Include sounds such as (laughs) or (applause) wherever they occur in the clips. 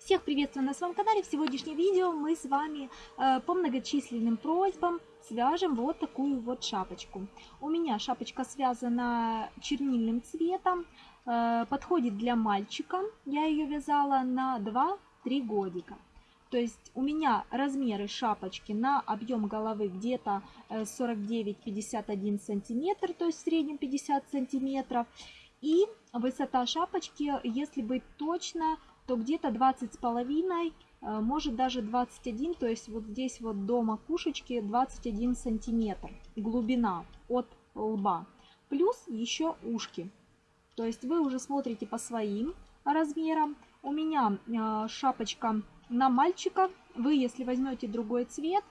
Всех приветствую на своем канале. В сегодняшнем видео мы с вами э, по многочисленным просьбам свяжем вот такую вот шапочку. У меня шапочка связана чернильным цветом, э, подходит для мальчика. Я ее вязала на 2-3 годика. То есть у меня размеры шапочки на объем головы где-то 49-51 э, сантиметр, то есть в среднем 50 сантиметров. И высота шапочки, если быть точно, то где-то 20 с половиной, э, может даже 21, то есть вот здесь вот до макушечки 21 сантиметр глубина от лба. Плюс еще ушки. То есть вы уже смотрите по своим размерам. У меня э, шапочка на мальчика. Вы, если возьмете другой цвет,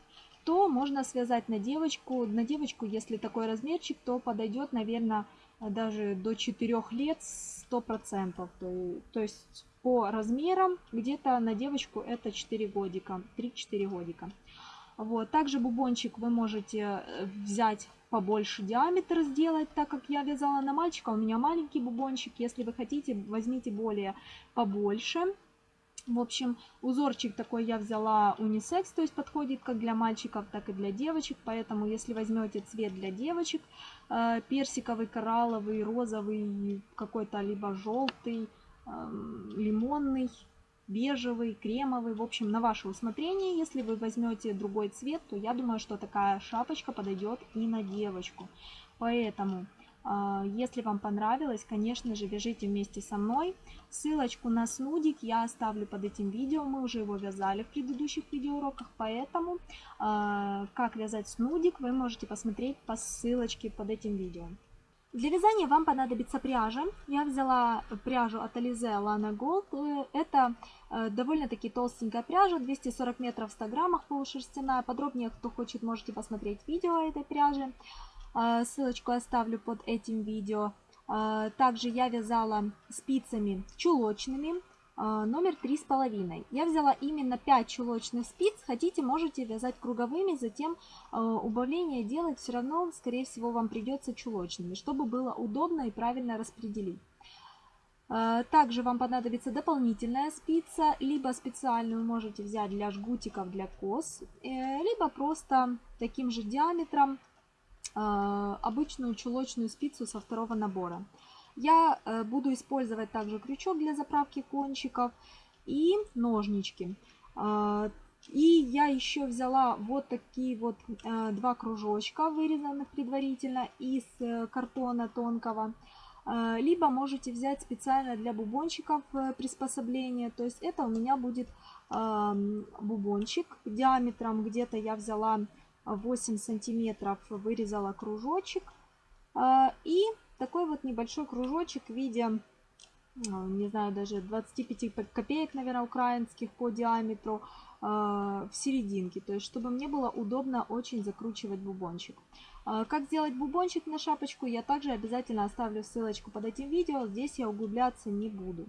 то можно связать на девочку. На девочку, если такой размерчик, то подойдет, наверное, даже до 4 лет 100%. То, то есть по размерам где-то на девочку это 4 годика, 3-4 годика. Вот. Также бубончик вы можете э, взять побольше диаметр сделать, так как я вязала на мальчика, у меня маленький бубончик. Если вы хотите, возьмите более побольше. В общем, узорчик такой я взяла унисекс, то есть подходит как для мальчиков, так и для девочек. Поэтому, если возьмете цвет для девочек, э, персиковый, коралловый, розовый, какой-то либо желтый, лимонный, бежевый, кремовый. В общем, на ваше усмотрение. Если вы возьмете другой цвет, то я думаю, что такая шапочка подойдет и на девочку. Поэтому, а, если вам понравилось, конечно же, вяжите вместе со мной. Ссылочку на снудик я оставлю под этим видео. Мы уже его вязали в предыдущих видеоуроках, поэтому а, как вязать снудик вы можете посмотреть по ссылочке под этим видео. Для вязания вам понадобится пряжа. Я взяла пряжу от Alize Lana Gold. Э, это э, довольно-таки толстенькая пряжа, 240 метров в 100 граммах полушерстяная. Подробнее, кто хочет, можете посмотреть видео этой пряжи. Э, ссылочку оставлю под этим видео. Также я вязала спицами чулочными. А, номер три с половиной. Я взяла именно 5 чулочных спиц. Хотите, можете вязать круговыми, затем а, убавление делать все равно, скорее всего, вам придется чулочными, чтобы было удобно и правильно распределить. А, также вам понадобится дополнительная спица, либо специальную можете взять для жгутиков, для кос, э, либо просто таким же диаметром обычную чулочную спицу со второго набора. Я э, буду использовать также крючок для заправки кончиков и ножнички. А, и я еще взяла вот такие вот э, два кружочка, вырезанных предварительно из э, картона тонкого. А, либо можете взять специально для бубончиков приспособление. То есть это у меня будет бубончик диаметром где-то я взяла 8 сантиметров, вырезала кружочек. А, и такой вот небольшой кружочек в виде, ну, не знаю, даже 25 копеек, наверное, украинских по диаметру э, в серединке. То есть, чтобы мне было удобно очень закручивать бубончик. Э, как сделать бубончик на шапочку, я также обязательно оставлю ссылочку под этим видео. Здесь я углубляться не буду.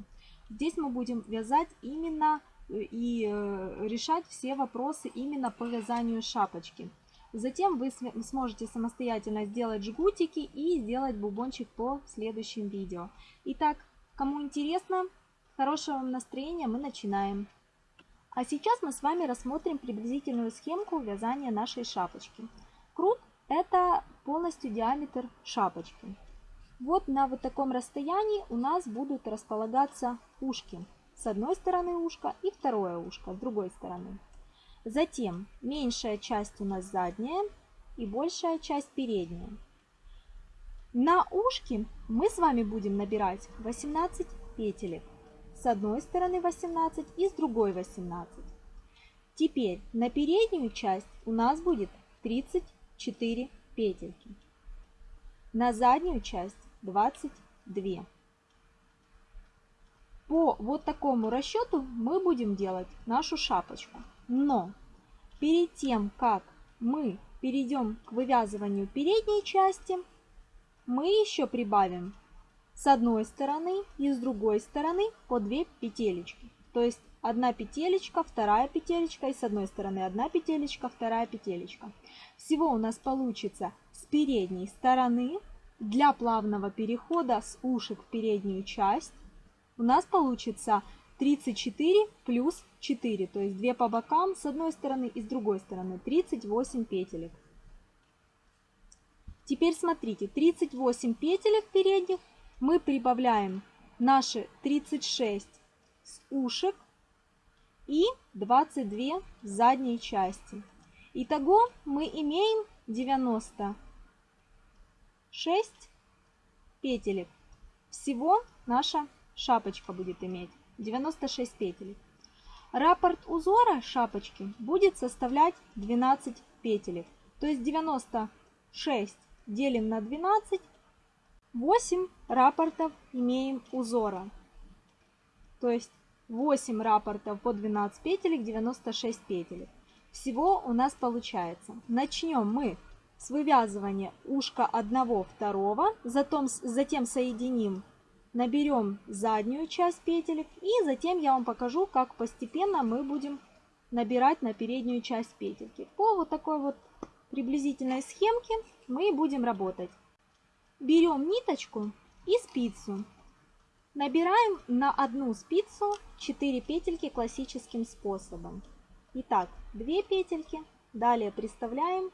Здесь мы будем вязать именно э, и решать все вопросы именно по вязанию шапочки. Затем вы сможете самостоятельно сделать жгутики и сделать бубончик по следующим видео. Итак, кому интересно, хорошего вам настроения, мы начинаем. А сейчас мы с вами рассмотрим приблизительную схемку вязания нашей шапочки. Крут – это полностью диаметр шапочки. Вот на вот таком расстоянии у нас будут располагаться ушки. С одной стороны ушка и второе ушко с другой стороны. Затем меньшая часть у нас задняя и большая часть передняя. На ушки мы с вами будем набирать 18 петелек. С одной стороны 18 и с другой 18. Теперь на переднюю часть у нас будет 34 петельки. На заднюю часть 22. По вот такому расчету мы будем делать нашу шапочку. Но перед тем, как мы перейдем к вывязыванию передней части, мы еще прибавим с одной стороны и с другой стороны по 2 петелечки. То есть одна петелечка, вторая петелечка и с одной стороны одна петелечка, вторая петелечка. Всего у нас получится с передней стороны для плавного перехода с ушек в переднюю часть у нас получится 34 плюс 4, то есть 2 по бокам с одной стороны и с другой стороны, 38 петелек. Теперь смотрите, 38 петелек передних мы прибавляем наши 36 с ушек и 22 с задней части. Итого мы имеем 96 петелек. Всего наша шапочка будет иметь 96 петелек. Раппорт узора шапочки будет составлять 12 петелек. То есть 96 делим на 12, 8 раппортов имеем узора. То есть 8 раппортов по 12 петелек, 96 петелек. Всего у нас получается. Начнем мы с вывязывания ушка одного второго, затем, затем соединим, наберем заднюю часть петелек и затем я вам покажу, как постепенно мы будем набирать на переднюю часть петельки. По вот такой вот приблизительной схемке мы будем работать. Берем ниточку и спицу. Набираем на одну спицу 4 петельки классическим способом. Итак, 2 петельки, далее приставляем,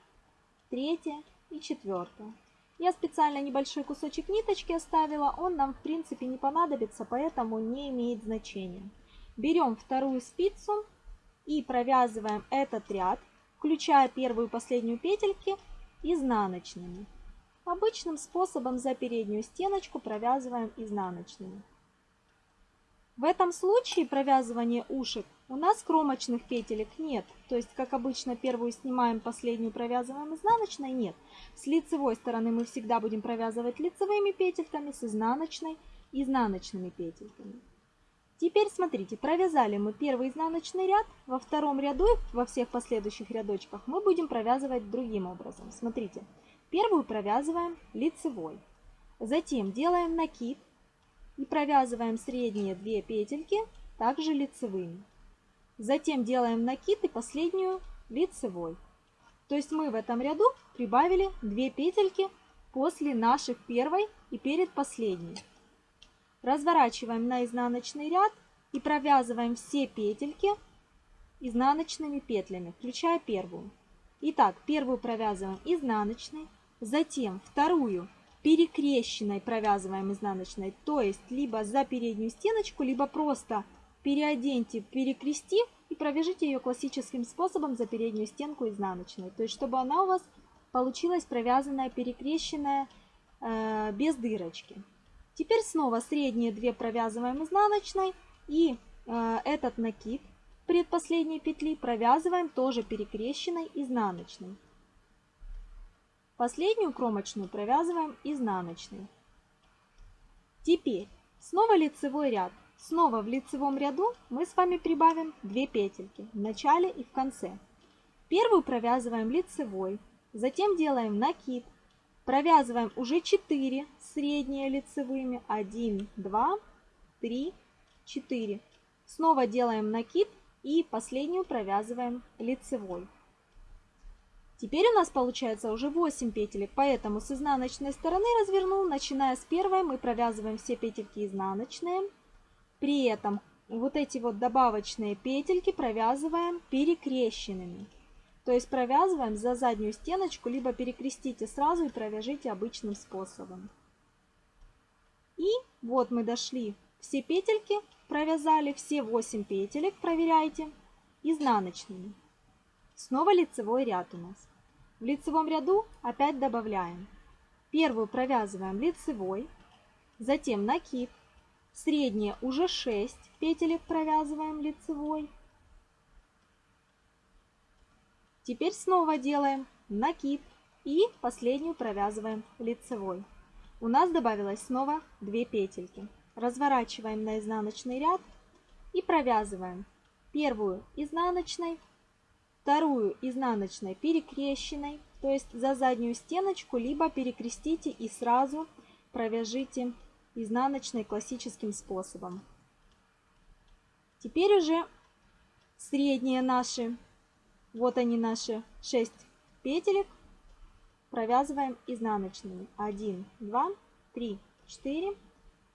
третья и четвертая. Я специально небольшой кусочек ниточки оставила, он нам в принципе не понадобится, поэтому не имеет значения. Берем вторую спицу и провязываем этот ряд, включая первую и последнюю петельки изнаночными. Обычным способом за переднюю стеночку провязываем изнаночными. В этом случае провязывание ушек у нас кромочных петелек нет. То есть, как обычно, первую снимаем, последнюю провязываем изнаночной, нет. С лицевой стороны мы всегда будем провязывать лицевыми петельками, с изнаночной изнаночными петельками. Теперь смотрите, провязали мы первый изнаночный ряд, во втором ряду и во всех последующих рядочках мы будем провязывать другим образом. Смотрите, первую провязываем лицевой, затем делаем накид, и провязываем средние две петельки также лицевыми. Затем делаем накид и последнюю лицевой. То есть мы в этом ряду прибавили 2 петельки после наших первой и перед последней. Разворачиваем на изнаночный ряд и провязываем все петельки изнаночными петлями, включая первую. Итак, первую провязываем изнаночной, затем вторую перекрещенной провязываем изнаночной, то есть либо за переднюю стеночку, либо просто переоденьте, перекрестив и провяжите ее классическим способом за переднюю стенку изнаночной, то есть чтобы она у вас получилась провязанная, перекрещенная э, без дырочки. Теперь снова средние две провязываем изнаночной и э, этот накид предпоследней петли провязываем тоже перекрещенной изнаночной. Последнюю кромочную провязываем изнаночной. Теперь снова лицевой ряд. Снова в лицевом ряду мы с вами прибавим 2 петельки в начале и в конце. Первую провязываем лицевой, затем делаем накид, провязываем уже 4 средние лицевыми, 1, 2, 3, 4. Снова делаем накид и последнюю провязываем лицевой. Теперь у нас получается уже 8 петелек, поэтому с изнаночной стороны развернул, начиная с первой мы провязываем все петельки изнаночные. При этом вот эти вот добавочные петельки провязываем перекрещенными. То есть провязываем за заднюю стеночку, либо перекрестите сразу и провяжите обычным способом. И вот мы дошли, все петельки провязали, все 8 петелек, проверяйте, изнаночными. Снова лицевой ряд у нас. В лицевом ряду опять добавляем. Первую провязываем лицевой, затем накид, средние уже 6 петелек провязываем лицевой. Теперь снова делаем накид и последнюю провязываем лицевой. У нас добавилось снова 2 петельки. Разворачиваем на изнаночный ряд и провязываем первую изнаночной, вторую изнаночной перекрещенной, то есть за заднюю стеночку, либо перекрестите и сразу провяжите изнаночной классическим способом. Теперь уже средние наши, вот они наши 6 петелек, провязываем изнаночными. 1, 2, 3, 4,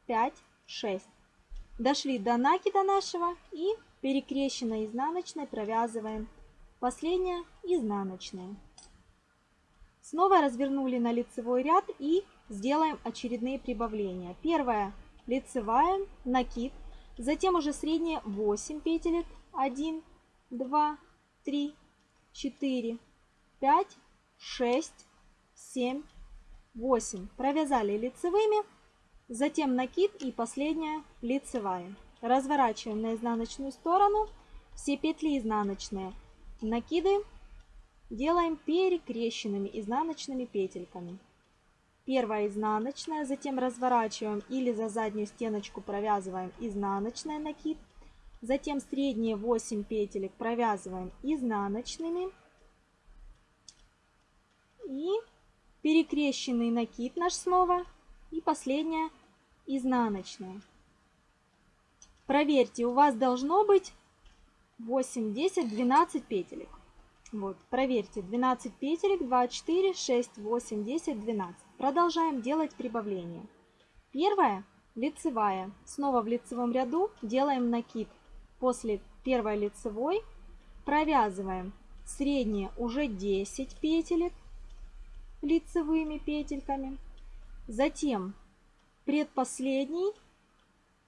5, 6. дошли до накида нашего и перекрещенной изнаночной провязываем последняя изнаночная. Снова развернули на лицевой ряд и сделаем очередные прибавления. Первая лицевая, накид, затем уже средняя 8 петелек, 1, 2, 3, 4, 5, 6, 7, 8. Провязали лицевыми, затем накид и последняя лицевая. Разворачиваем на изнаночную сторону все петли изнаночные. Накиды делаем перекрещенными изнаночными петельками. Первая изнаночная, затем разворачиваем или за заднюю стеночку провязываем изнаночная накид. Затем средние 8 петелек провязываем изнаночными. И перекрещенный накид наш снова. И последняя изнаночная. Проверьте, у вас должно быть 8, 10, 12 петелек. Вот, проверьте, 12 петелек, 2, 4, 6, 8, 10, 12. Продолжаем делать прибавление. Первая лицевая. Снова в лицевом ряду делаем накид. После первой лицевой провязываем средние уже 10 петелек лицевыми петельками. Затем предпоследний,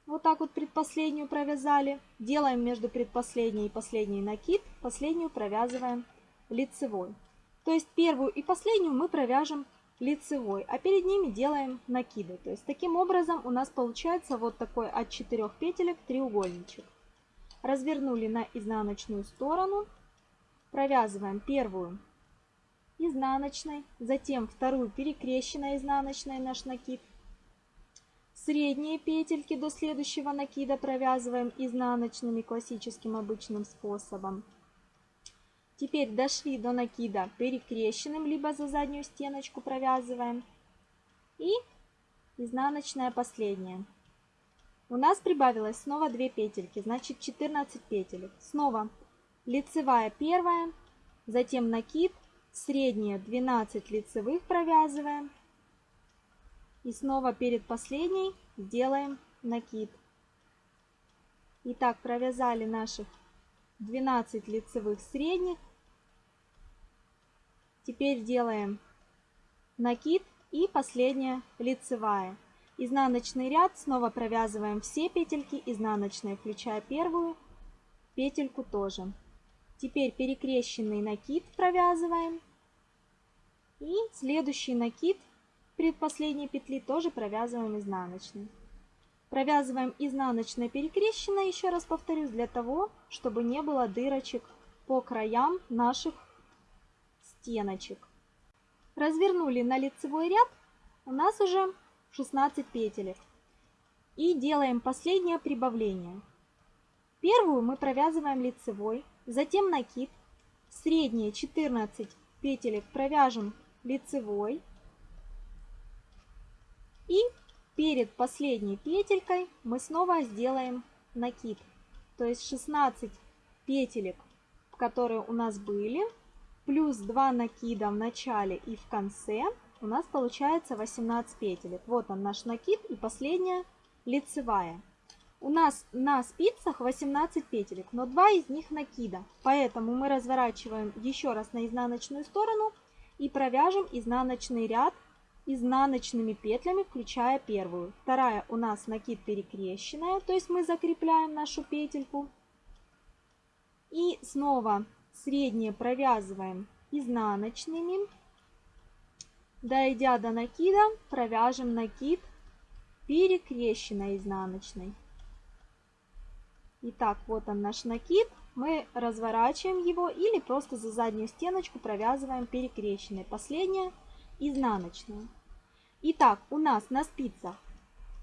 вот так вот предпоследнюю провязали. Делаем между предпоследней и последней накид, последнюю провязываем лицевой. То есть первую и последнюю мы провяжем лицевой, а перед ними делаем накиды. То есть таким образом у нас получается вот такой от 4 петелек треугольничек. Развернули на изнаночную сторону, провязываем первую изнаночной, затем вторую перекрещенной изнаночной наш накид. Средние петельки до следующего накида провязываем изнаночными классическим обычным способом. Теперь дошли до накида перекрещенным, либо за заднюю стеночку провязываем. И изнаночная последняя. У нас прибавилось снова 2 петельки, значит 14 петелек. Снова лицевая первая, затем накид, средняя 12 лицевых провязываем. И снова перед последней сделаем накид. Итак, провязали наших 12 лицевых средних. Теперь делаем накид и последняя лицевая. Изнаночный ряд снова провязываем все петельки изнаночные, включая первую петельку тоже. Теперь перекрещенный накид провязываем. И следующий накид предпоследней петли тоже провязываем изнаночный. Провязываем изнаночной перекрещенной, еще раз повторюсь, для того, чтобы не было дырочек по краям наших стеночек. Развернули на лицевой ряд, у нас уже 16 петелек. И делаем последнее прибавление. Первую мы провязываем лицевой, затем накид, средние 14 петелек провяжем лицевой и Перед последней петелькой мы снова сделаем накид. То есть 16 петелек, которые у нас были, плюс 2 накида в начале и в конце, у нас получается 18 петелек. Вот он наш накид и последняя лицевая. У нас на спицах 18 петелек, но 2 из них накида. Поэтому мы разворачиваем еще раз на изнаночную сторону и провяжем изнаночный ряд изнаночными петлями, включая первую. Вторая у нас накид перекрещенная, то есть мы закрепляем нашу петельку. И снова средние провязываем изнаночными. Дойдя до накида, провяжем накид перекрещенной изнаночной. Итак, вот он наш накид. Мы разворачиваем его или просто за заднюю стеночку провязываем перекрещенной. Последняя изнаночную. Итак, у нас на спицах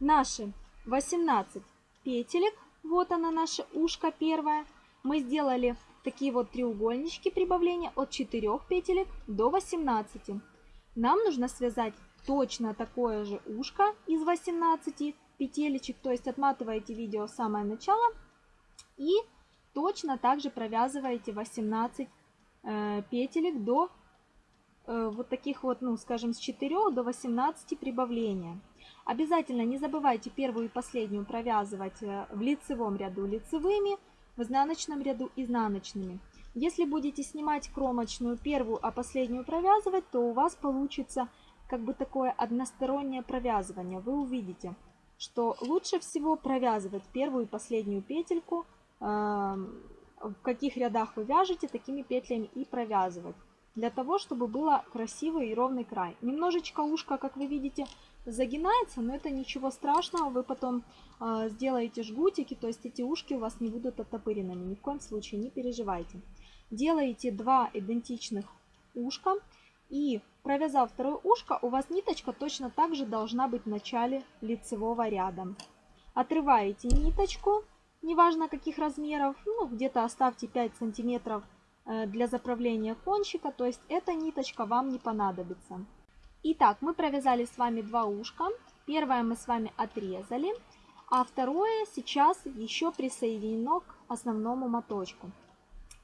наши 18 петелек. Вот она наше ушко первое. Мы сделали такие вот треугольнички прибавления от 4 петелек до 18. Нам нужно связать точно такое же ушко из 18 петелечек. То есть отматываете видео в самое начало и точно также провязываете 18 э, петелек до вот таких вот, ну, скажем, с 4 до 18 прибавления. Обязательно не забывайте первую и последнюю провязывать э, в лицевом ряду лицевыми, в изнаночном ряду изнаночными. Если будете снимать кромочную первую, а последнюю провязывать, то у вас получится как бы такое одностороннее провязывание. Вы увидите, что лучше всего провязывать первую и последнюю петельку. Эм, в каких рядах вы вяжете, такими петлями и провязывать. Для того, чтобы было красивый и ровный край. Немножечко ушко, как вы видите, загинается, но это ничего страшного. Вы потом э, сделаете жгутики, то есть эти ушки у вас не будут оттопыренными. Ни в коем случае не переживайте. Делаете два идентичных ушка. И провязав второе ушко, у вас ниточка точно так же должна быть в начале лицевого ряда. Отрываете ниточку, неважно каких размеров, ну где-то оставьте 5 сантиметров для заправления кончика, то есть эта ниточка вам не понадобится. Итак, мы провязали с вами два ушка. Первое мы с вами отрезали, а второе сейчас еще присоединено к основному моточку.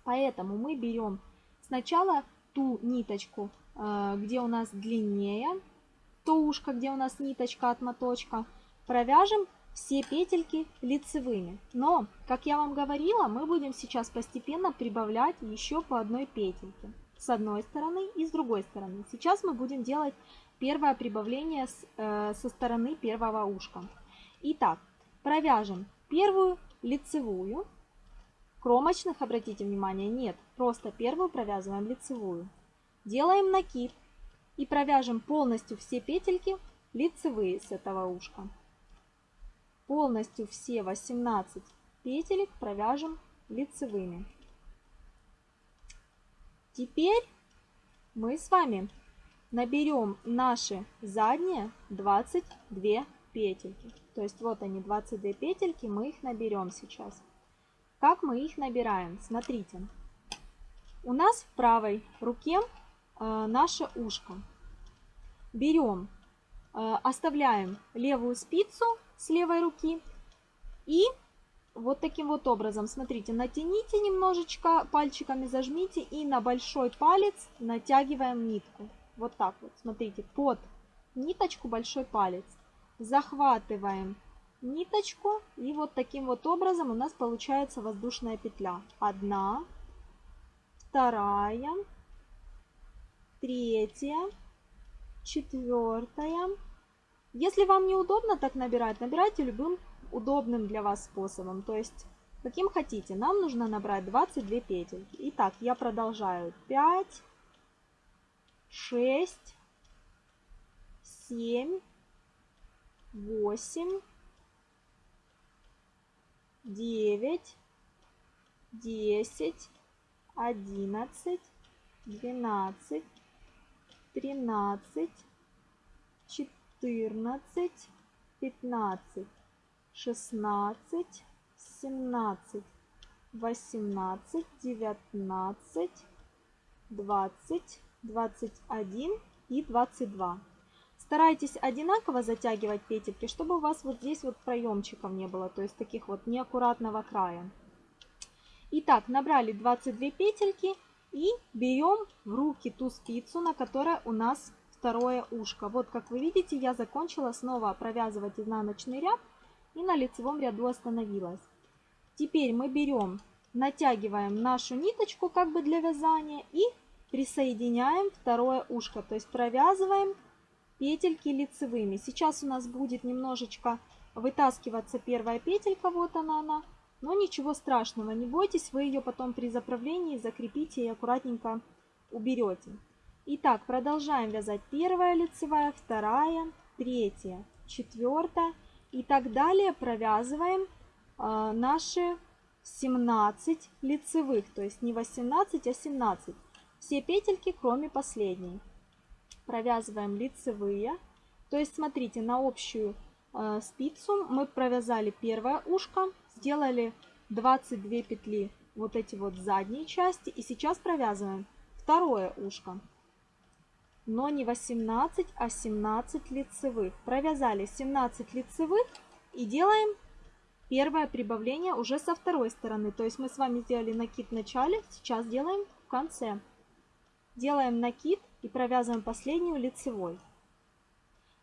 Поэтому мы берем сначала ту ниточку, э, где у нас длиннее, то ушко, где у нас ниточка от моточка, провяжем все петельки лицевыми. Но, как я вам говорила, мы будем сейчас постепенно прибавлять еще по одной петельке. С одной стороны и с другой стороны. Сейчас мы будем делать первое прибавление с, э, со стороны первого ушка. Итак, провяжем первую лицевую. Кромочных, обратите внимание, нет. Просто первую провязываем лицевую. Делаем накид и провяжем полностью все петельки лицевые с этого ушка. Полностью все 18 петелек провяжем лицевыми. Теперь мы с вами наберем наши задние 22 петельки. То есть вот они 22 петельки, мы их наберем сейчас. Как мы их набираем? Смотрите. У нас в правой руке э, наше ушко. Берем, э, оставляем левую спицу с левой руки. И вот таким вот образом, смотрите, натяните немножечко, пальчиками зажмите и на большой палец натягиваем нитку. Вот так вот, смотрите, под ниточку большой палец. Захватываем ниточку и вот таким вот образом у нас получается воздушная петля. Одна, вторая, третья, четвертая, если вам неудобно так набирать, набирайте любым удобным для вас способом. То есть, каким хотите. Нам нужно набрать 22 петельки. Итак, я продолжаю. 5, 6, 7, 8, 9, 10, 11, 12, 13, 14, 14, 15, 16, 17, 18, 19, 20, 21 и 22. Старайтесь одинаково затягивать петельки, чтобы у вас вот здесь вот проемчиков не было, то есть таких вот неаккуратного края. Итак, набрали 22 петельки и берем в руки ту спицу, на которой у нас второе ушко. Вот как вы видите, я закончила снова провязывать изнаночный ряд и на лицевом ряду остановилась. Теперь мы берем, натягиваем нашу ниточку как бы для вязания и присоединяем второе ушко. То есть провязываем петельки лицевыми. Сейчас у нас будет немножечко вытаскиваться первая петелька, вот она она. Но ничего страшного, не бойтесь, вы ее потом при заправлении закрепите и аккуратненько уберете. Итак, продолжаем вязать первая лицевая, вторая, третья, четвертая и так далее. Провязываем э, наши 17 лицевых, то есть не 18, а 17. Все петельки, кроме последней. Провязываем лицевые. То есть, смотрите, на общую э, спицу мы провязали первое ушко, сделали 22 петли вот эти вот задние части. И сейчас провязываем второе ушко но не 18, а 17 лицевых. Провязали 17 лицевых и делаем первое прибавление уже со второй стороны. То есть мы с вами сделали накид в начале, сейчас делаем в конце. Делаем накид и провязываем последнюю лицевой.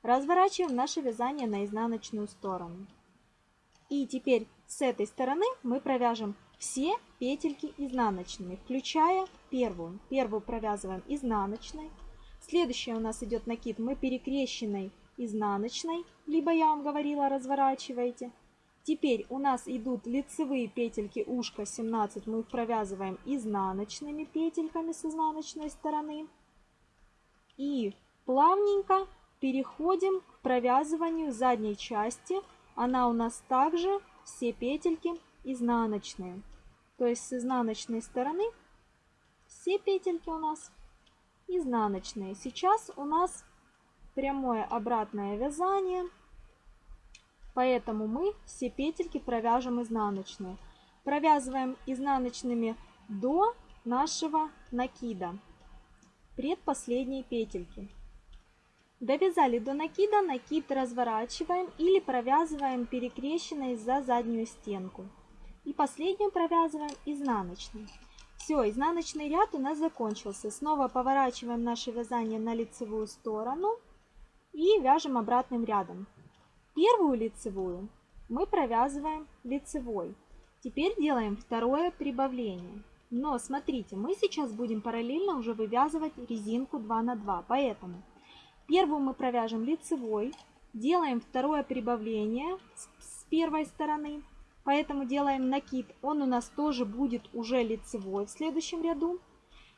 Разворачиваем наше вязание на изнаночную сторону. И теперь с этой стороны мы провяжем все петельки изнаночными, включая первую. Первую провязываем изнаночной. Следующая у нас идет накид, мы перекрещенной изнаночной, либо я вам говорила, разворачивайте. Теперь у нас идут лицевые петельки ушка 17, мы их провязываем изнаночными петельками с изнаночной стороны. И плавненько переходим к провязыванию задней части. Она у нас также все петельки изнаночные. То есть с изнаночной стороны все петельки у нас изнаночные. Сейчас у нас прямое обратное вязание. Поэтому мы все петельки провяжем изнаночные. Провязываем изнаночными до нашего накида, предпоследней петельки. Довязали до накида, накид разворачиваем или провязываем перекрещенной за заднюю стенку. И последнюю провязываем изнаночной. Все, изнаночный ряд у нас закончился. Снова поворачиваем наше вязание на лицевую сторону и вяжем обратным рядом. Первую лицевую мы провязываем лицевой. Теперь делаем второе прибавление. Но смотрите, мы сейчас будем параллельно уже вывязывать резинку 2 на 2, поэтому первую мы провяжем лицевой, делаем второе прибавление с первой стороны, поэтому делаем накид, он у нас тоже будет уже лицевой в следующем ряду.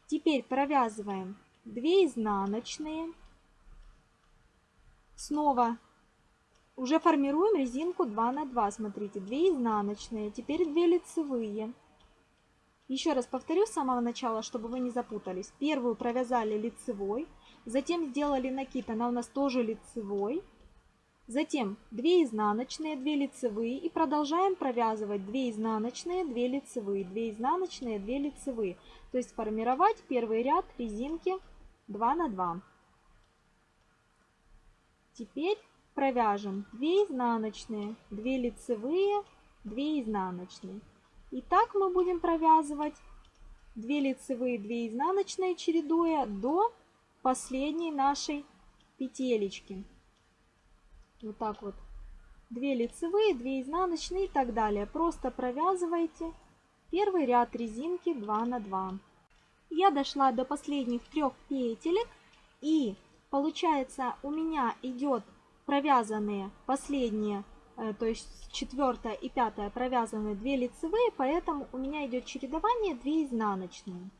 Теперь провязываем 2 изнаночные, снова уже формируем резинку 2 на 2. Смотрите, 2 изнаночные, теперь 2 лицевые. Еще раз повторю с самого начала, чтобы вы не запутались. Первую провязали лицевой, затем сделали накид, она у нас тоже лицевой. Затем 2 изнаночные, 2 лицевые и продолжаем провязывать 2 изнаночные, 2 лицевые, 2 изнаночные, 2 лицевые. То есть формировать первый ряд резинки 2 на 2. Теперь провяжем 2 изнаночные, 2 лицевые, 2 изнаночные. И так мы будем провязывать 2 лицевые, 2 изнаночные, чередуя до последней нашей петелечки. Вот так вот. 2 лицевые, 2 изнаночные и так далее. Просто провязывайте первый ряд резинки 2 на 2. Я дошла до последних трех петелек и получается у меня идет провязанные последние, э, то есть четвертая и пятая провязаны 2 лицевые, поэтому у меня идет чередование 2 изнаночные.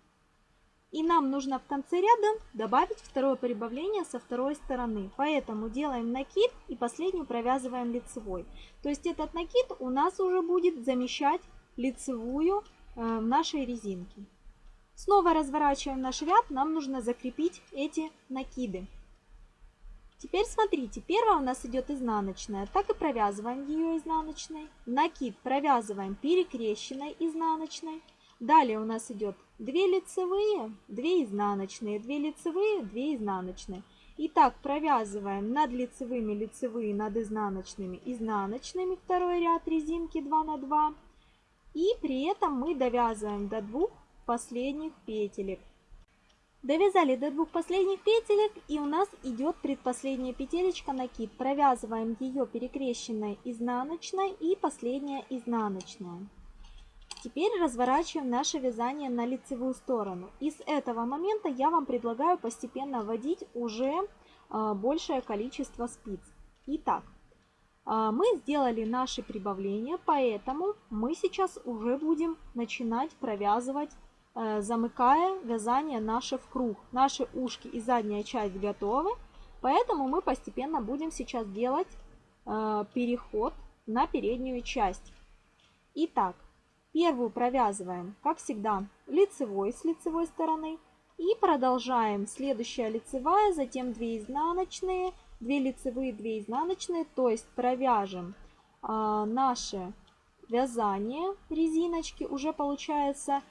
И нам нужно в конце ряда добавить второе прибавление со второй стороны. Поэтому делаем накид и последнюю провязываем лицевой. То есть этот накид у нас уже будет замещать лицевую э, в нашей резинке. Снова разворачиваем наш ряд, нам нужно закрепить эти накиды. Теперь смотрите, первая у нас идет изнаночная, так и провязываем ее изнаночной. Накид провязываем перекрещенной изнаночной. Далее у нас идет 2 лицевые, 2 изнаночные, 2 лицевые, 2 изнаночные. Итак, провязываем над лицевыми лицевые, над изнаночными изнаночными второй ряд резинки 2 на 2. И при этом мы довязываем до двух последних петелек. Довязали до двух последних петелек и у нас идет предпоследняя петелечка накид. Провязываем ее перекрещенной изнаночной и последняя изнаночная. Теперь разворачиваем наше вязание на лицевую сторону. И с этого момента я вам предлагаю постепенно вводить уже а, большее количество спиц. Итак, а, мы сделали наши прибавления, поэтому мы сейчас уже будем начинать провязывать Э, замыкая вязание наше в круг. Наши ушки и задняя часть готовы, поэтому мы постепенно будем сейчас делать переход на переднюю часть. Итак, первую провязываем, как всегда, лицевой с лицевой стороны. И продолжаем. Следующая лицевая, затем 2 изнаночные, 2 лицевые, 2 изнаночные. То есть провяжем э, наше вязание резиночки. Уже получается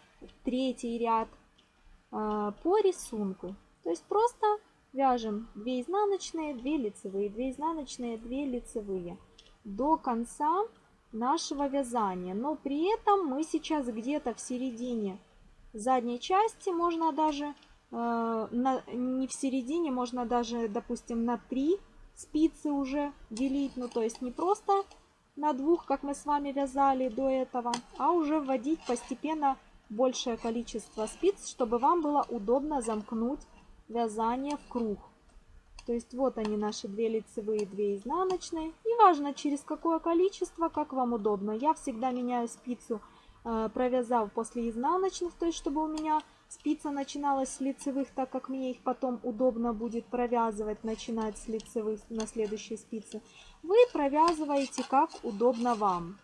третий ряд а, по рисунку. То есть просто вяжем 2 изнаночные, 2 лицевые, 2 изнаночные, 2 лицевые до конца нашего вязания. Но при этом мы сейчас где-то в середине задней части, можно даже э, на, не в середине, можно даже, допустим, на 3 спицы уже делить. Ну, то есть не просто на двух, как мы с вами вязали до этого, а уже вводить постепенно большее количество спиц, чтобы вам было удобно замкнуть вязание в круг. То есть вот они наши две лицевые, две изнаночные. И важно через какое количество, как вам удобно. Я всегда меняю спицу, э, провязав после изнаночных, то есть чтобы у меня спица начиналась с лицевых, так как мне их потом удобно будет провязывать, начинать с лицевых на следующей спице. Вы провязываете как удобно вам.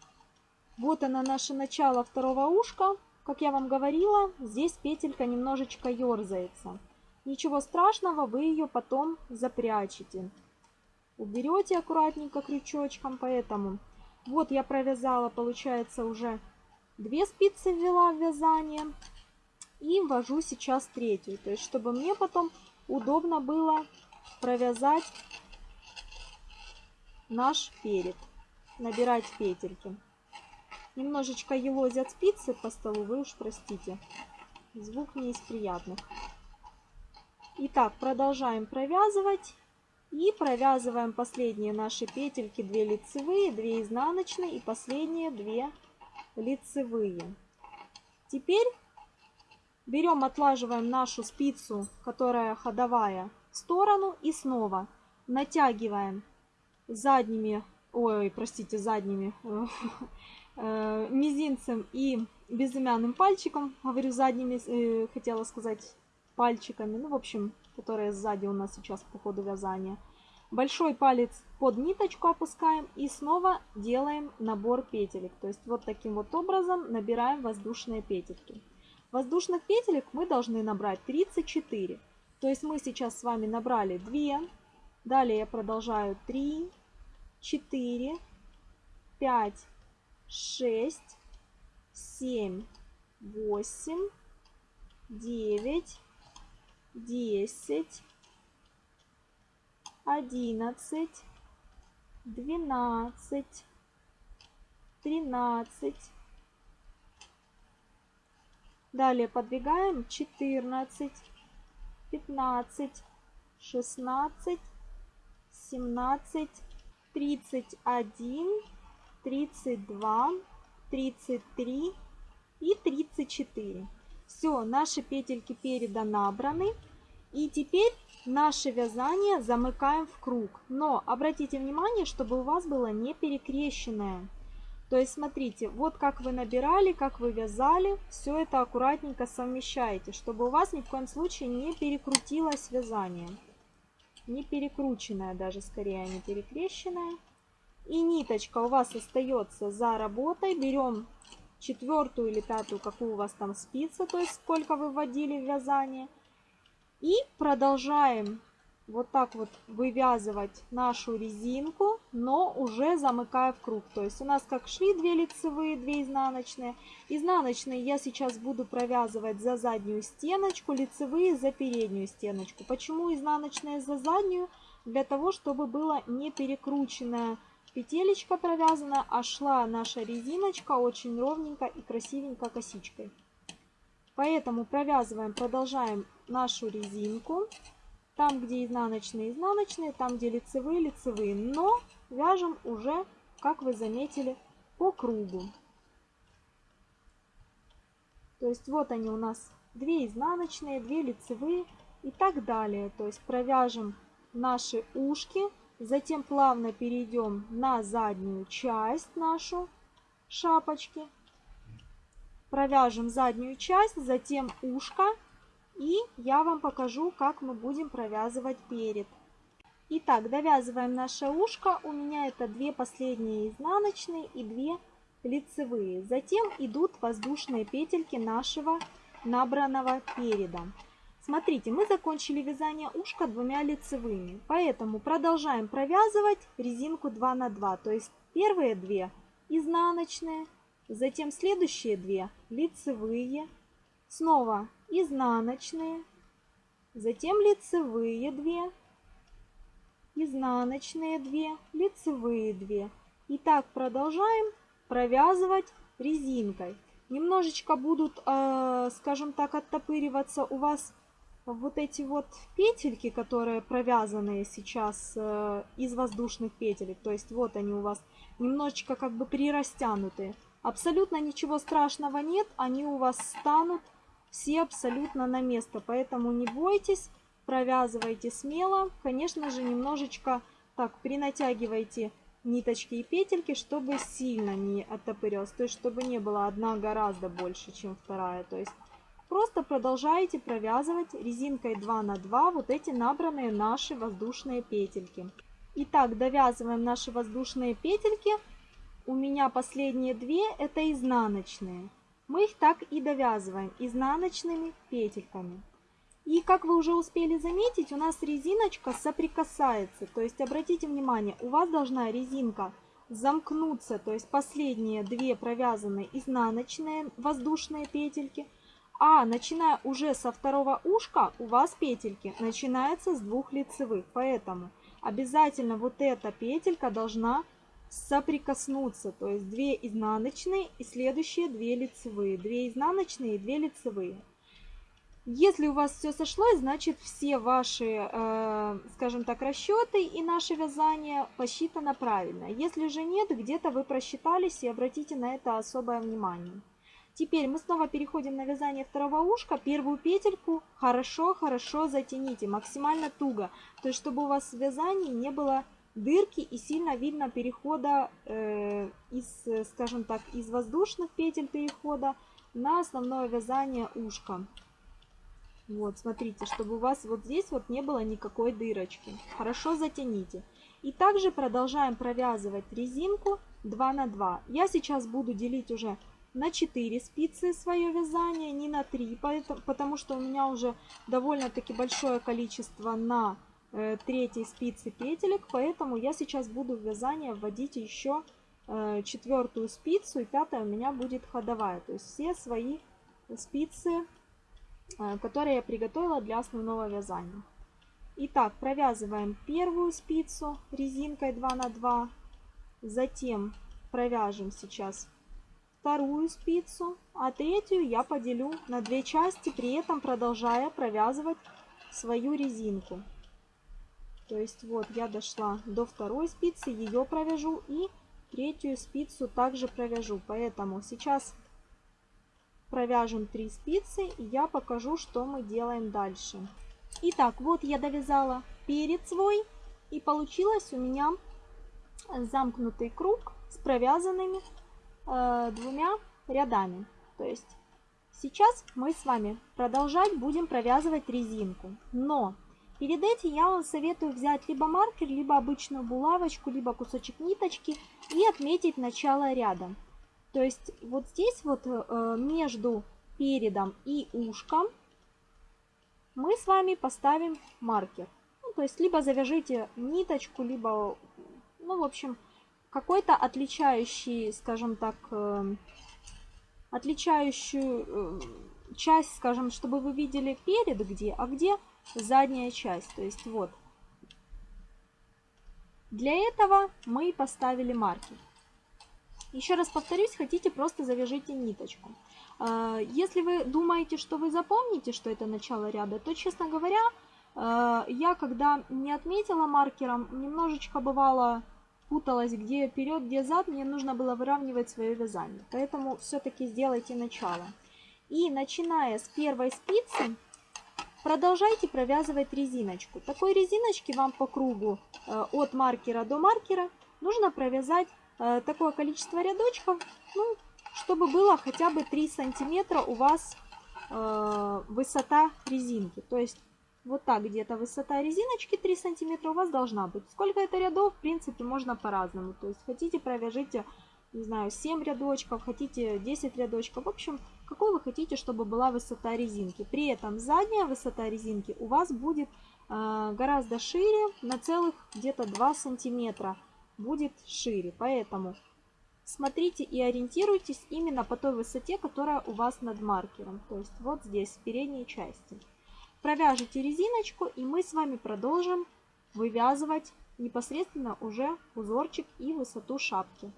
Вот она наше начало второго ушка. Как я вам говорила, здесь петелька немножечко ерзается. Ничего страшного, вы ее потом запрячете. Уберете аккуратненько крючочком, поэтому вот я провязала, получается, уже две спицы ввела в вязание. И ввожу сейчас третью, то есть чтобы мне потом удобно было провязать наш перед, набирать петельки. Немножечко елозят спицы по столу, вы уж простите. Звук не из приятных. Итак, продолжаем провязывать. И провязываем последние наши петельки, 2 лицевые, 2 изнаночные и последние 2 лицевые. Теперь берем, отлаживаем нашу спицу, которая ходовая, в сторону и снова натягиваем задними, ой, простите, задними, э, (laughs) мизинцем и безымянным пальчиком, говорю задними, э, хотела сказать пальчиками, ну, в общем, которые сзади у нас сейчас по ходу вязания. Большой палец под ниточку опускаем и снова делаем набор петелек. То есть вот таким вот образом набираем воздушные петельки. Воздушных петелек мы должны набрать 34. То есть мы сейчас с вами набрали 2. Далее я продолжаю 3, 4, 5, 6, 7, 8, 9, десять, одиннадцать, двенадцать, тринадцать. Далее подвигаем четырнадцать, пятнадцать, шестнадцать, семнадцать, тридцать один, тридцать два, тридцать три и тридцать четыре. Все, наши петельки переда набраны. И теперь наше вязание замыкаем в круг. Но обратите внимание, чтобы у вас было не перекрещенное. То есть смотрите, вот как вы набирали, как вы вязали, все это аккуратненько совмещаете, чтобы у вас ни в коем случае не перекрутилось вязание. Не перекрученное даже, скорее, а не перекрещенное. И ниточка у вас остается за работой. Берем четвертую или пятую, какую у вас там спица, то есть сколько вы вводили в вязание. И продолжаем вот так вот вывязывать нашу резинку, но уже замыкая в круг. То есть у нас как шли 2 лицевые, 2 изнаночные. Изнаночные я сейчас буду провязывать за заднюю стеночку, лицевые за переднюю стеночку. Почему изнаночные за заднюю? Для того, чтобы было не перекрученное петелечка провязана, а шла наша резиночка очень ровненько и красивенько косичкой. Поэтому провязываем, продолжаем нашу резинку. Там, где изнаночные, изнаночные, там, где лицевые, лицевые. Но вяжем уже, как вы заметили, по кругу. То есть вот они у нас 2 изнаночные, 2 лицевые и так далее. То есть провяжем наши ушки Затем плавно перейдем на заднюю часть нашу шапочки. Провяжем заднюю часть, затем ушко. И я вам покажу, как мы будем провязывать перед. Итак, довязываем наше ушко. У меня это две последние изнаночные и две лицевые. Затем идут воздушные петельки нашего набранного переда. Смотрите, мы закончили вязание ушка двумя лицевыми, поэтому продолжаем провязывать резинку 2 на 2. То есть первые две изнаночные, затем следующие две лицевые, снова изнаночные, затем лицевые две, изнаночные две, лицевые две. И так продолжаем провязывать резинкой. Немножечко будут, э, скажем так, оттопыриваться у вас вот эти вот петельки, которые провязаны сейчас э, из воздушных петелек, то есть вот они у вас немножечко как бы прирастянутые. Абсолютно ничего страшного нет, они у вас станут все абсолютно на место, поэтому не бойтесь, провязывайте смело. Конечно же, немножечко так принатягивайте ниточки и петельки, чтобы сильно не оттопырилось, то есть чтобы не было одна гораздо больше, чем вторая. То есть просто продолжаете провязывать резинкой 2 на 2 вот эти набранные наши воздушные петельки. Итак, довязываем наши воздушные петельки. У меня последние две это изнаночные. Мы их так и довязываем изнаночными петельками. И как вы уже успели заметить, у нас резиночка соприкасается. То есть обратите внимание, у вас должна резинка замкнуться, то есть последние две провязанные изнаночные воздушные петельки. А начиная уже со второго ушка у вас петельки начинаются с двух лицевых. Поэтому обязательно вот эта петелька должна соприкоснуться. То есть две изнаночные и следующие две лицевые. Две изнаночные и две лицевые. Если у вас все сошлось, значит все ваши, э, скажем так, расчеты и наше вязание посчитано правильно. Если же нет, где-то вы просчитались и обратите на это особое внимание. Теперь мы снова переходим на вязание второго ушка. Первую петельку хорошо-хорошо затяните, максимально туго. То есть, чтобы у вас в вязании не было дырки и сильно видно перехода э, из, скажем так, из воздушных петель перехода на основное вязание ушка. Вот, смотрите, чтобы у вас вот здесь вот не было никакой дырочки. Хорошо затяните. И также продолжаем провязывать резинку 2 на 2. Я сейчас буду делить уже на 4 спицы свое вязание, не на 3, потому что у меня уже довольно-таки большое количество на э, третьей спице петелек, поэтому я сейчас буду в вязание вводить еще э, четвертую спицу, и пятая у меня будет ходовая. То есть все свои спицы Э, которые я приготовила для основного вязания. Итак, провязываем первую спицу резинкой 2 на 2, затем провяжем сейчас вторую спицу, а третью я поделю на две части, при этом продолжая провязывать свою резинку. То есть вот я дошла до второй спицы, ее провяжу и третью спицу также провяжу. Поэтому сейчас провяжем 3 спицы и я покажу, что мы делаем дальше. Итак, вот я довязала перед свой и получилось у меня замкнутый круг с провязанными э, двумя рядами. То есть сейчас мы с вами продолжать будем провязывать резинку. Но перед этим я вам советую взять либо маркер, либо обычную булавочку, либо кусочек ниточки и отметить начало ряда. То есть вот здесь вот э, между передом и ушком мы с вами поставим маркер. Ну, то есть либо завяжите ниточку, либо, ну, в общем, какой-то отличающий, скажем так, э, отличающую э, часть, скажем, чтобы вы видели перед где, а где задняя часть. То есть вот. Для этого мы поставили маркер. Еще раз повторюсь, хотите, просто завяжите ниточку. А, если вы думаете, что вы запомните, что это начало ряда, то, честно говоря, а, я когда не отметила маркером, немножечко бывало путалась, где вперед, где зад, мне нужно было выравнивать свое вязание. Поэтому все-таки сделайте начало. И начиная с первой спицы, продолжайте провязывать резиночку. Такой резиночки вам по кругу э, от маркера до маркера нужно провязать Э, такое количество рядочков, ну, чтобы было хотя бы 3 сантиметра у вас э, высота резинки. То есть вот так где-то высота резиночки 3 сантиметра у вас должна быть. Сколько это рядов, в принципе, можно по-разному. То есть хотите, провяжите, не знаю, 7 рядочков, хотите 10 рядочков. В общем, какой вы хотите, чтобы была высота резинки. При этом задняя высота резинки у вас будет э, гораздо шире, на целых где-то 2 сантиметра будет шире. Поэтому смотрите и ориентируйтесь именно по той высоте, которая у вас над маркером. То есть вот здесь, в передней части. Провяжите резиночку и мы с вами продолжим вывязывать непосредственно уже узорчик и высоту шапки.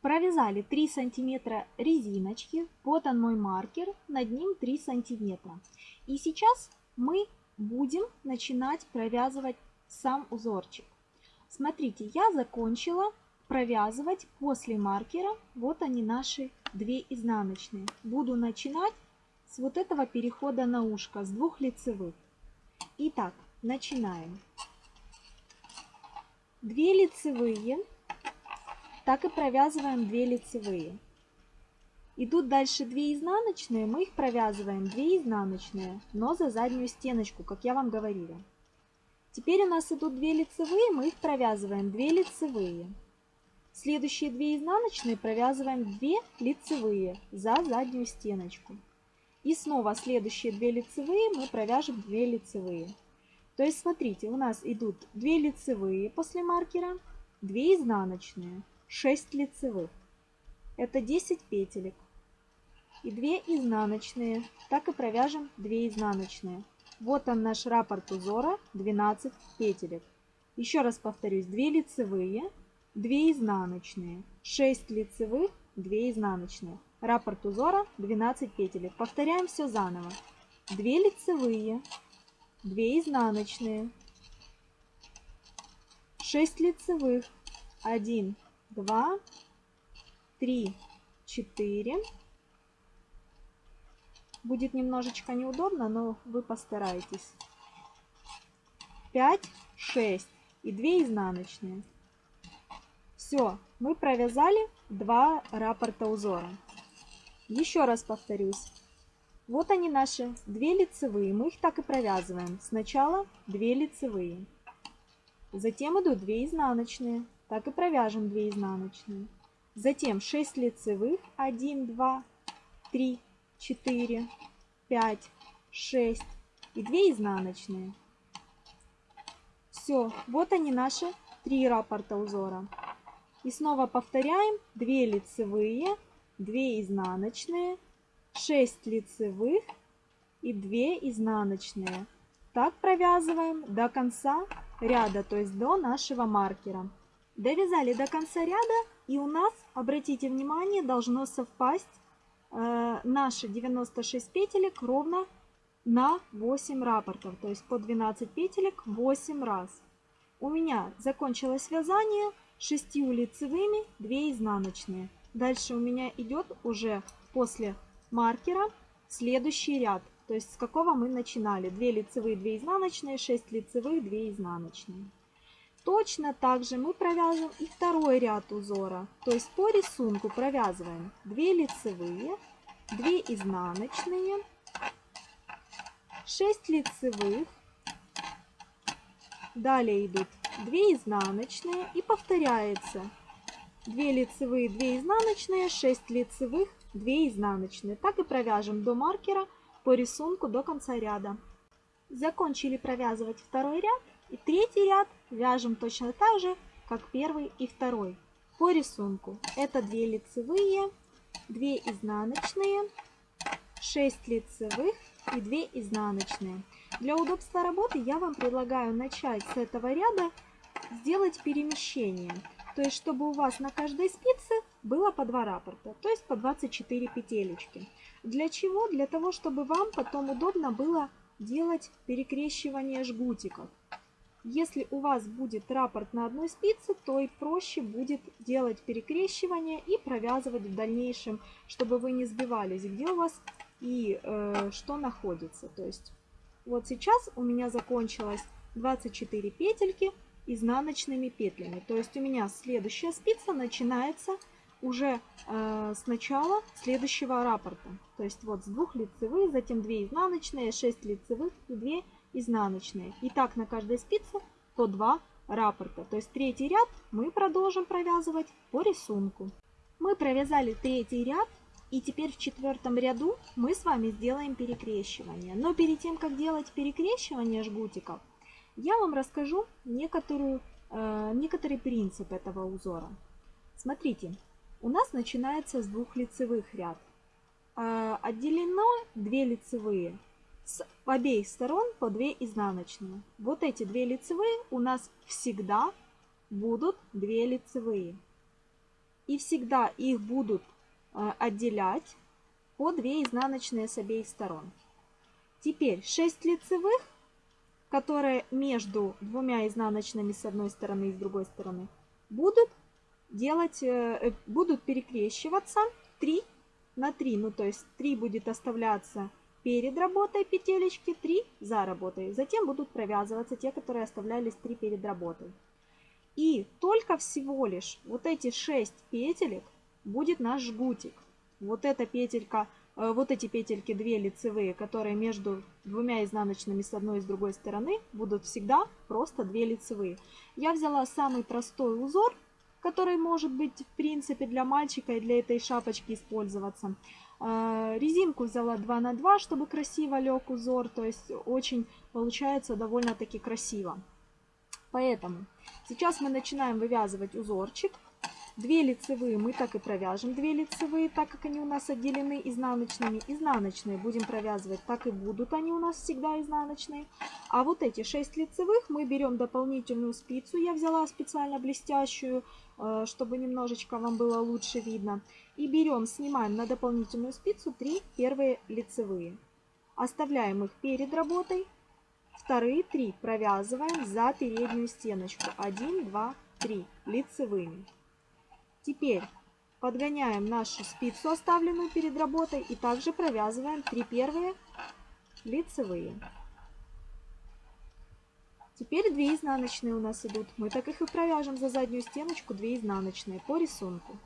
Провязали 3 сантиметра резиночки, вот он мой маркер, над ним 3 сантиметра. И сейчас мы будем начинать провязывать сам узорчик. Смотрите, я закончила провязывать после маркера. Вот они наши две изнаночные. Буду начинать с вот этого перехода на ушко, с двух лицевых. Итак, начинаем. Две лицевые, так и провязываем 2 лицевые. Идут дальше 2 изнаночные, мы их провязываем 2 изнаночные, но за заднюю стеночку, как я вам говорила. Теперь у нас идут 2 лицевые, мы их провязываем 2 лицевые. Следующие 2 изнаночные провязываем 2 лицевые за заднюю стеночку. И снова следующие 2 лицевые мы провяжем 2 лицевые. То есть смотрите, у нас идут 2 лицевые после маркера, 2 изнаночные, 6 лицевых. Это 10 петелек. И 2 изнаночные. Так и провяжем 2 изнаночные. Вот он наш раппорт узора 12 петелек. Еще раз повторюсь, 2 лицевые, 2 изнаночные, 6 лицевых, 2 изнаночные. Раппорт узора 12 петелек. Повторяем все заново. 2 лицевые, 2 изнаночные, 6 лицевых, 1, 2, 3, 4. Будет немножечко неудобно, но вы постарайтесь. 5, 6 и 2 изнаночные. Все, мы провязали 2 раппорта узора. Еще раз повторюсь. Вот они наши 2 лицевые. Мы их так и провязываем. Сначала 2 лицевые. Затем идут 2 изнаночные. Так и провяжем 2 изнаночные. Затем 6 лицевых. 1, 2, 3, 4, 5, 6 и 2 изнаночные. Все, вот они наши три раппорта узора. И снова повторяем 2 лицевые, 2 изнаночные, 6 лицевых и 2 изнаночные. Так провязываем до конца ряда, то есть до нашего маркера. Довязали до конца ряда и у нас, обратите внимание, должно совпасть э, наши 96 петелек ровно на 8 раппортов, то есть по 12 петелек 8 раз. У меня закончилось вязание 6 лицевыми, 2 изнаночные. Дальше у меня идет уже после маркера следующий ряд. То есть с какого мы начинали. 2 лицевые, 2 изнаночные, 6 лицевых, 2 изнаночные. Точно так же мы провяжем и второй ряд узора. То есть по рисунку провязываем 2 лицевые, 2 изнаночные, 6 лицевых. Далее идут 2 изнаночные и повторяется 2 лицевые, 2 изнаночные, 6 лицевых, 2 изнаночные. Так и провяжем до маркера по рисунку до конца ряда. Закончили провязывать второй ряд и третий ряд вяжем точно так же, как первый и второй по рисунку. Это 2 лицевые, 2 изнаночные, 6 лицевых и 2 изнаночные. Для удобства работы я вам предлагаю начать с этого ряда сделать перемещение. То есть, чтобы у вас на каждой спице было по 2 раппорта, то есть по 24 петелечки. Для чего? Для того, чтобы вам потом удобно было делать перекрещивание жгутиков. Если у вас будет раппорт на одной спице, то и проще будет делать перекрещивание и провязывать в дальнейшем, чтобы вы не сбивались, где у вас и э, что находится. То есть вот сейчас у меня закончилось 24 петельки изнаночными петлями. То есть у меня следующая спица начинается уже э, с начала следующего раппорта. То есть вот с двух лицевых, затем 2 изнаночные, 6 лицевых и 2 изнаночные. И так на каждой спице по 2 раппорта. То есть третий ряд мы продолжим провязывать по рисунку. Мы провязали третий ряд. И теперь в четвертом ряду мы с вами сделаем перекрещивание. Но перед тем, как делать перекрещивание жгутиков, я вам расскажу некоторую, э, некоторый принцип этого узора. Смотрите, у нас начинается с двух лицевых ряд. Э, отделено две лицевые. С обеих сторон по две изнаночные. Вот эти две лицевые у нас всегда будут две лицевые. И всегда их будут э, отделять по две изнаночные с обеих сторон. Теперь 6 лицевых которые между двумя изнаночными с одной стороны и с другой стороны, будут делать, э, будут перекрещиваться 3 на 3. Ну, то есть 3 будет оставляться перед работой петелечки, 3 за работой. Затем будут провязываться те, которые оставлялись 3 перед работой. И только всего лишь вот эти 6 петелек будет наш жгутик. Вот эта петелька, вот эти петельки 2 лицевые, которые между двумя изнаночными с одной и с другой стороны, будут всегда просто 2 лицевые. Я взяла самый простой узор, который может быть в принципе для мальчика и для этой шапочки использоваться. А, резинку взяла 2 на 2, чтобы красиво лег узор, то есть очень получается довольно-таки красиво. Поэтому сейчас мы начинаем вывязывать узорчик. Две лицевые мы так и провяжем, две лицевые, так как они у нас отделены изнаночными. Изнаночные будем провязывать, так и будут они у нас всегда изнаночные. А вот эти 6 лицевых мы берем дополнительную спицу, я взяла специально блестящую, э, чтобы немножечко вам было лучше видно. И берем, снимаем на дополнительную спицу 3 первые лицевые. Оставляем их перед работой. Вторые 3 провязываем за переднюю стеночку. 1, 2, 3 лицевыми. Теперь подгоняем нашу спицу, оставленную перед работой, и также провязываем 3 первые лицевые. Теперь 2 изнаночные у нас идут. Мы так их и провяжем за заднюю стеночку 2 изнаночные по рисунку.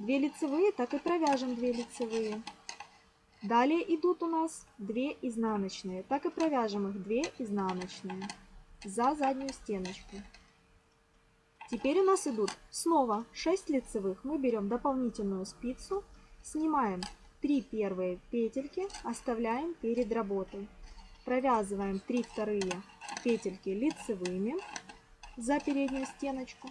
2 лицевые, так и провяжем 2 лицевые. Далее идут у нас 2 изнаночные. Так и провяжем их 2 изнаночные за заднюю стеночку. Теперь у нас идут снова 6 лицевых. Мы берем дополнительную спицу, снимаем 3 первые петельки, оставляем перед работой. Провязываем 3 вторые петельки лицевыми за переднюю стеночку.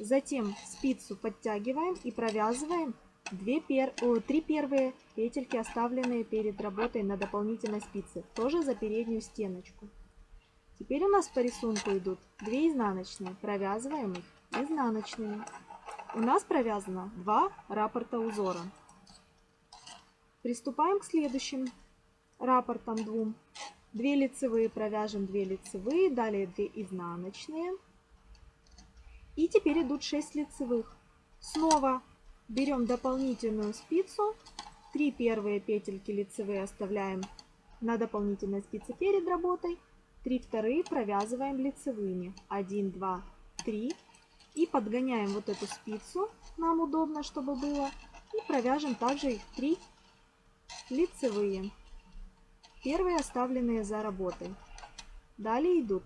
Затем спицу подтягиваем и провязываем 2 пер... О, 3 первые петельки, оставленные перед работой на дополнительной спице, тоже за переднюю стеночку. Теперь у нас по рисунку идут 2 изнаночные, провязываем их изнаночными. У нас провязано два раппорта узора. Приступаем к следующим раппортам двум. 2 лицевые провяжем 2 лицевые, далее 2 изнаночные. И теперь идут 6 лицевых. Снова берем дополнительную спицу, 3 первые петельки лицевые оставляем на дополнительной спице перед работой, 3 вторые провязываем лицевыми. 1, 2, 3 и подгоняем вот эту спицу, нам удобно, чтобы было. И провяжем также их 3 лицевые. Первые оставленные за работой. Далее идут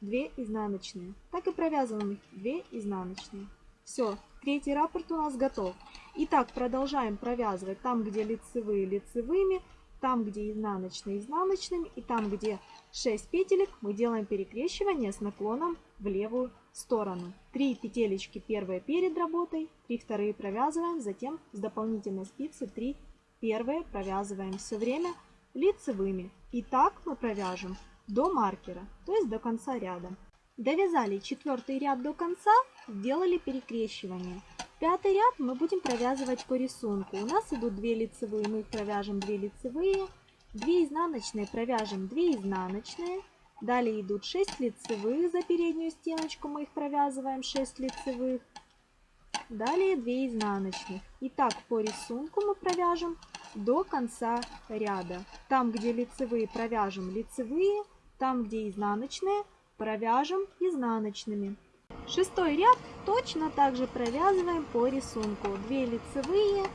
2 изнаночные. Так и провязываем их 2 изнаночные. Все, третий раппорт у нас готов. Итак, продолжаем провязывать там, где лицевые лицевыми, там, где изнаночные изнаночными и там, где 6 петелек, мы делаем перекрещивание с наклоном в левую сторону. 3 петелечки первые перед работой, 3 вторые провязываем, затем с дополнительной спицы 3 первые провязываем все время лицевыми. И так мы провяжем до маркера, то есть до конца ряда. Довязали четвертый ряд до конца, сделали перекрещивание. Пятый ряд мы будем провязывать по рисунку. У нас идут 2 лицевые, мы их провяжем 2 лицевые, 2 изнаночные провяжем 2 изнаночные, Далее идут 6 лицевых за переднюю стеночку, мы их провязываем 6 лицевых. Далее 2 изнаночных. И так по рисунку мы провяжем до конца ряда. Там, где лицевые, провяжем лицевые. Там, где изнаночные, провяжем изнаночными. Шестой ряд точно так же провязываем по рисунку. 2 лицевые,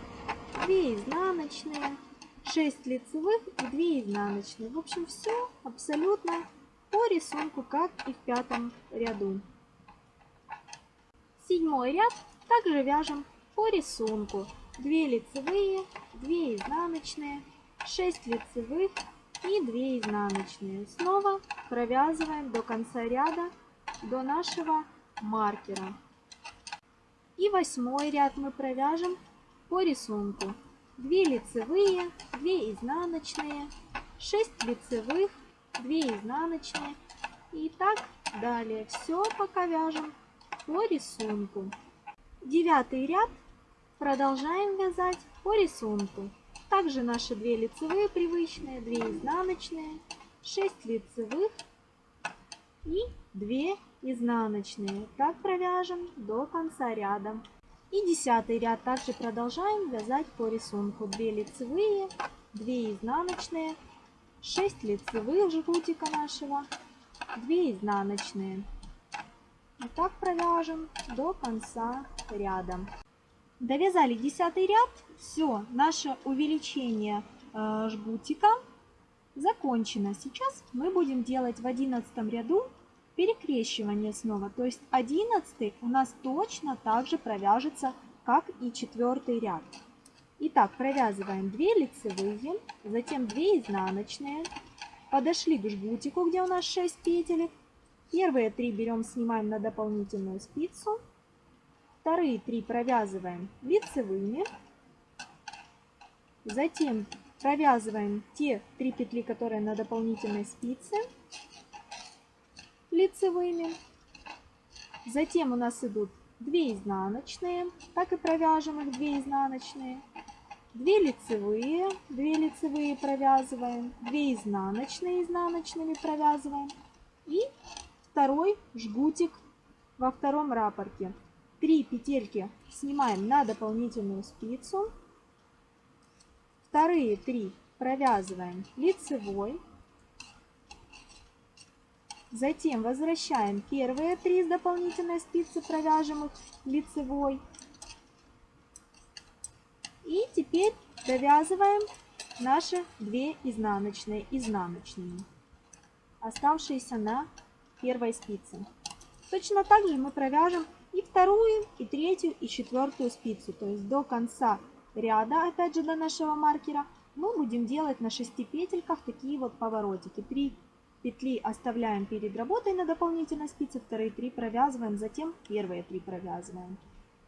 2 изнаночные, 6 лицевых и 2 изнаночные. В общем, все абсолютно по рисунку, как и в пятом ряду. Седьмой ряд также вяжем по рисунку. 2 лицевые, 2 изнаночные, 6 лицевых и 2 изнаночные. Снова провязываем до конца ряда, до нашего маркера. И восьмой ряд мы провяжем по рисунку. 2 лицевые, 2 изнаночные, 6 лицевых, 2 изнаночные и так далее. Все пока вяжем по рисунку. Девятый ряд продолжаем вязать по рисунку. Также наши 2 лицевые привычные, 2 изнаночные, 6 лицевых и 2 изнаночные. Так провяжем до конца ряда. И десятый ряд также продолжаем вязать по рисунку. 2 лицевые, 2 изнаночные, 6 лицевых жгутика нашего, 2 изнаночные. И так провяжем до конца ряда. Довязали десятый ряд. Все, наше увеличение э, жгутика закончено. Сейчас мы будем делать в одиннадцатом ряду перекрещивание снова. То есть одиннадцатый у нас точно так же провяжется, как и четвертый ряд. Итак, провязываем 2 лицевые, затем 2 изнаночные. Подошли к жгутику, где у нас 6 петелек. Первые 3 берем, снимаем на дополнительную спицу. Вторые 3 провязываем лицевыми. Затем провязываем те 3 петли, которые на дополнительной спице лицевыми. Затем у нас идут 2 изнаночные, так и провяжем их 2 изнаночные. 2 лицевые, 2 лицевые провязываем, 2 изнаночные изнаночными провязываем. И второй жгутик во втором рапорте. 3 петельки снимаем на дополнительную спицу, вторые 3 провязываем лицевой, затем возвращаем первые 3 с дополнительной спицы, провяжем их лицевой, и теперь довязываем наши две изнаночные изнаночными, оставшиеся на первой спице. Точно так же мы провяжем и вторую, и третью, и четвертую спицу. То есть до конца ряда, опять же до нашего маркера, мы будем делать на 6 петельках такие вот поворотики. 3 петли оставляем перед работой на дополнительной спице, вторые 3 провязываем, затем первые 3 провязываем.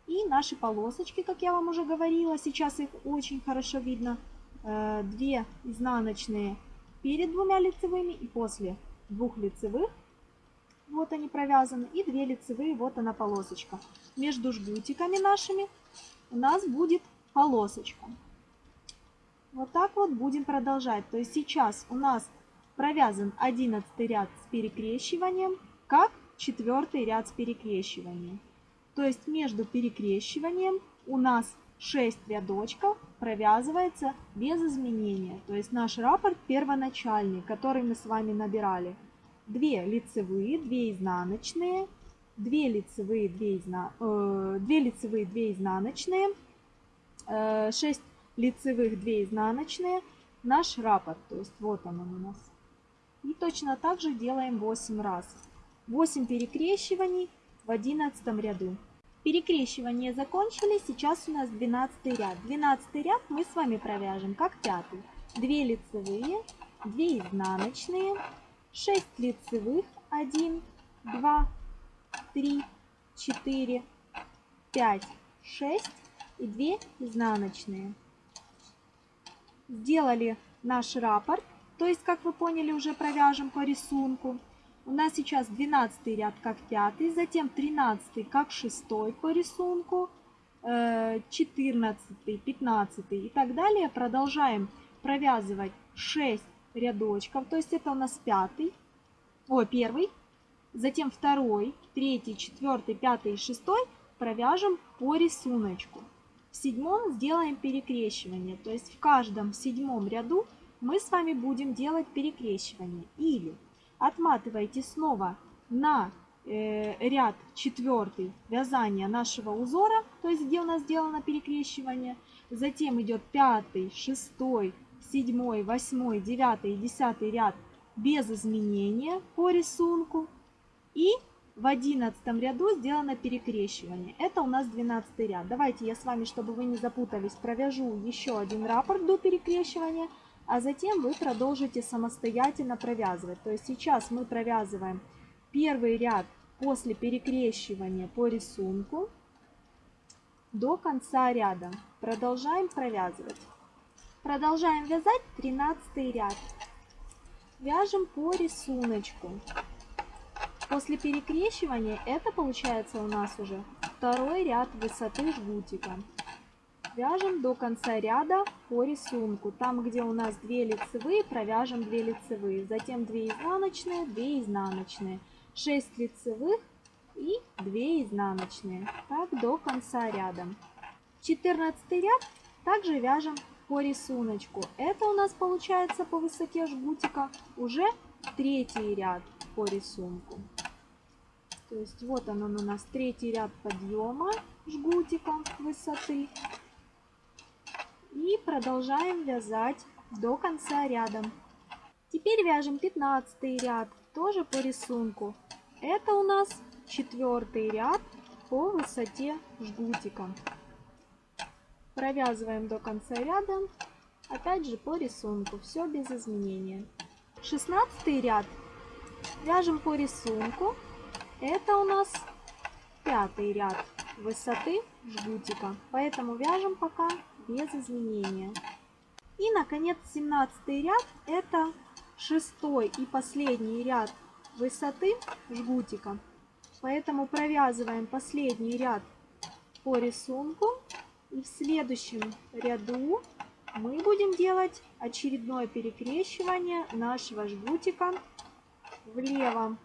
И наши полосочки, как я вам уже говорила, сейчас их очень хорошо видно. Э, две изнаночные перед двумя лицевыми и после двух лицевых. Вот они провязаны. И две лицевые, вот она полосочка. Между жгутиками нашими у нас будет полосочка. Вот так вот будем продолжать. То есть сейчас у нас провязан 11 ряд с перекрещиванием, как четвертый ряд с перекрещиванием. То есть между перекрещиванием у нас 6 рядочков провязывается без изменения. То есть наш раппорт первоначальный, который мы с вами набирали. 2 лицевые, 2 изнаночные, 2 лицевые, 2, изна... э, 2 лицевые, 2 изнаночные, э, 6 лицевых, 2 изнаночные. Наш раппорт, то есть вот он у нас. И точно так же делаем 8 раз. 8 перекрещиваний в 11 ряду. Перекрещивание закончили, сейчас у нас 12 ряд. 12 ряд мы с вами провяжем как пятый. 2 лицевые, 2 изнаночные, 6 лицевых, 1, 2, 3, 4, 5, 6 и 2 изнаночные. Сделали наш раппорт, то есть, как вы поняли, уже провяжем по рисунку. У нас сейчас 12 ряд как 5, затем 13 как 6 по рисунку, 14, э, 15 и так далее. Продолжаем провязывать 6 рядочков, то есть это у нас 5, о, первый, затем второй, третий, четвертый, пятый и шестой провяжем по рисунку. В седьмом сделаем перекрещивание, то есть в каждом седьмом ряду мы с вами будем делать перекрещивание. Или отматываете снова на э, ряд четвертый вязания нашего узора, то есть где у нас сделано перекрещивание. Затем идет пятый, шестой, седьмой, восьмой, девятый и десятый ряд без изменения по рисунку. И в одиннадцатом ряду сделано перекрещивание. Это у нас 12 ряд. Давайте я с вами, чтобы вы не запутались, провяжу еще один раппорт до перекрещивания а затем вы продолжите самостоятельно провязывать. То есть сейчас мы провязываем первый ряд после перекрещивания по рисунку до конца ряда. Продолжаем провязывать. Продолжаем вязать 13 ряд. Вяжем по рисунку. После перекрещивания это получается у нас уже второй ряд высоты жгутика. Вяжем до конца ряда по рисунку. Там, где у нас 2 лицевые, провяжем 2 лицевые. Затем 2 изнаночные, 2 изнаночные. 6 лицевых и 2 изнаночные. Так до конца ряда. 14 ряд также вяжем по рисунку. Это у нас получается по высоте жгутика уже третий ряд по рисунку. То есть вот он, у нас третий ряд подъема жгутика высоты. И продолжаем вязать до конца ряда. Теперь вяжем 15 ряд, тоже по рисунку. Это у нас четвертый ряд по высоте жгутика. Провязываем до конца ряда, опять же по рисунку, все без изменения. 16 ряд вяжем по рисунку. Это у нас пятый ряд высоты жгутика, поэтому вяжем пока без изменения. И, наконец, 17 ряд это шестой и последний ряд высоты жгутика. Поэтому провязываем последний ряд по рисунку. И в следующем ряду мы будем делать очередное перекрещивание нашего жгутика влево.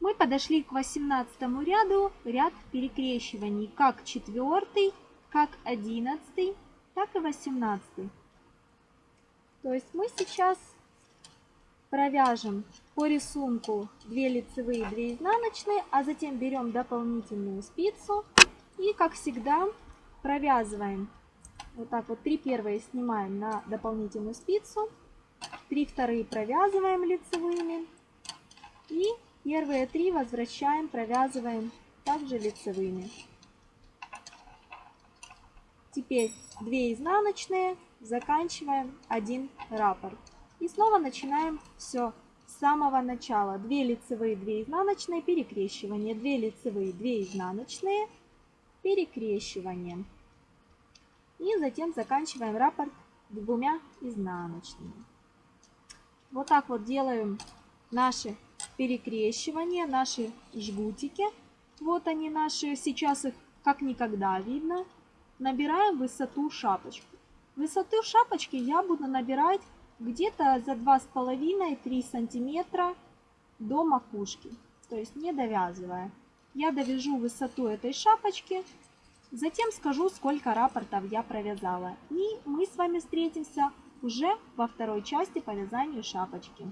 Мы подошли к 18 ряду, ряд перекрещиваний, как четвертый, как одиннадцатый, так и восемнадцатый. То есть мы сейчас провяжем по рисунку 2 лицевые, 2 изнаночные, а затем берем дополнительную спицу и, как всегда, провязываем. Вот так вот, 3 первые снимаем на дополнительную спицу, 3 вторые провязываем лицевыми и первые 3 возвращаем, провязываем также лицевыми. Теперь 2 изнаночные, заканчиваем 1 раппорт. И снова начинаем все с самого начала. 2 лицевые, 2 изнаночные, перекрещивание. 2 лицевые, 2 изнаночные, перекрещивание. И затем заканчиваем раппорт двумя изнаночными. Вот так вот делаем наши перекрещивания, наши жгутики. Вот они наши, сейчас их как никогда видно набираем высоту шапочку. Высоту шапочки я буду набирать где-то за 2,5-3 сантиметра до макушки, то есть не довязывая. Я довяжу высоту этой шапочки, затем скажу, сколько рапортов я провязала. И мы с вами встретимся уже во второй части по вязанию шапочки.